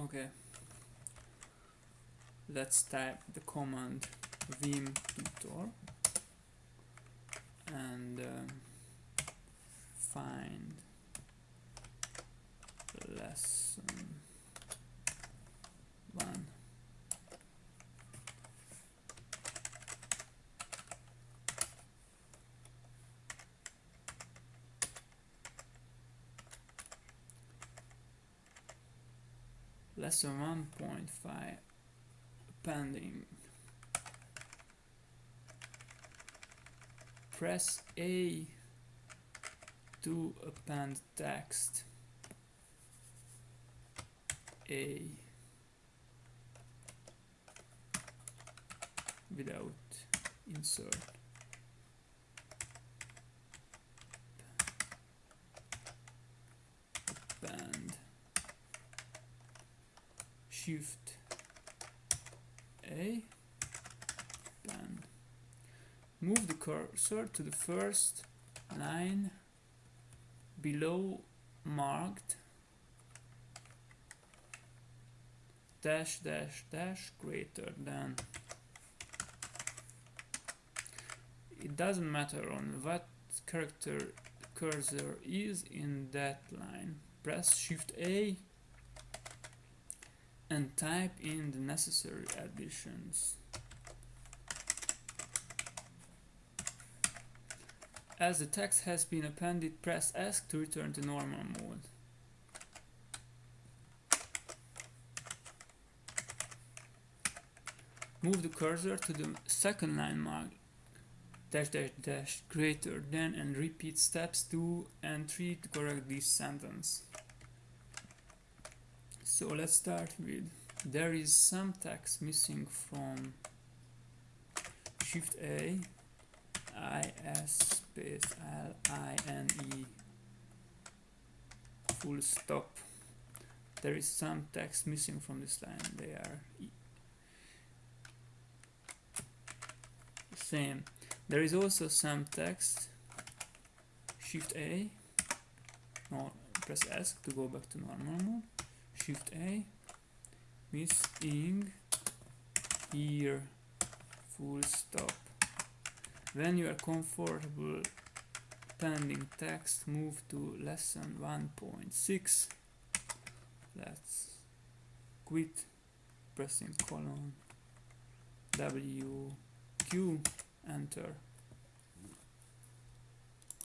Okay. Let's type the command vim tutor and um, find lesson Lesson 1.5 pending. Press A to append text. A without insert. Append. Shift A. Append. Move the cursor to the first line below marked dash dash dash greater than it doesn't matter on what character cursor is in that line press shift A and type in the necessary additions as the text has been appended press Esc to return to normal mode Move the cursor to the second line mark dash dash dash greater than and repeat steps 2 and 3 to correct this sentence. So let's start with there is some text missing from shift A I S space L I N E. Full stop. There is some text missing from this line. They are same. There is also some text shift A no press Esc to go back to normal. mode shift A missing here full stop. When you are comfortable pending text move to lesson 1.6 let's quit pressing colon W Q enter